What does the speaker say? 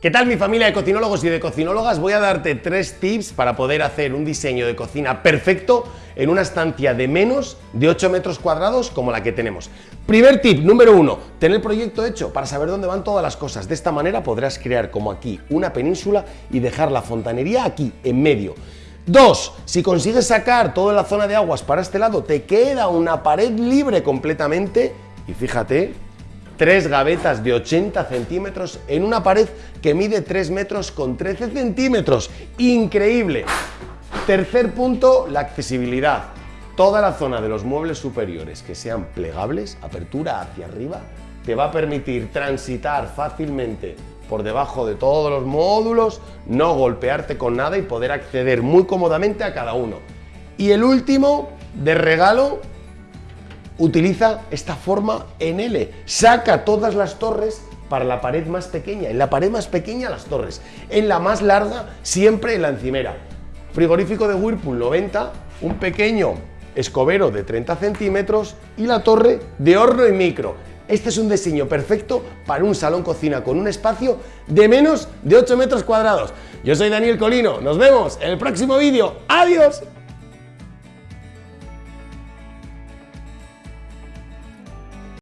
¿Qué tal mi familia de cocinólogos y de cocinólogas? Voy a darte tres tips para poder hacer un diseño de cocina perfecto en una estancia de menos de 8 metros cuadrados como la que tenemos. Primer tip, número uno, tener el proyecto hecho para saber dónde van todas las cosas. De esta manera podrás crear como aquí una península y dejar la fontanería aquí, en medio. Dos, si consigues sacar toda la zona de aguas para este lado, te queda una pared libre completamente y fíjate, tres gavetas de 80 centímetros en una pared que mide 3 metros con 13 centímetros. ¡Increíble! Tercer punto, la accesibilidad. Toda la zona de los muebles superiores que sean plegables, apertura hacia arriba, te va a permitir transitar fácilmente por debajo de todos los módulos, no golpearte con nada y poder acceder muy cómodamente a cada uno. Y el último, de regalo, utiliza esta forma en L. Saca todas las torres para la pared más pequeña. En la pared más pequeña las torres. En la más larga siempre en la encimera. Frigorífico de Whirlpool 90, un pequeño escobero de 30 centímetros y la torre de horno y micro. Este es un diseño perfecto para un salón cocina con un espacio de menos de 8 metros cuadrados. Yo soy Daniel Colino, nos vemos en el próximo vídeo. ¡Adiós!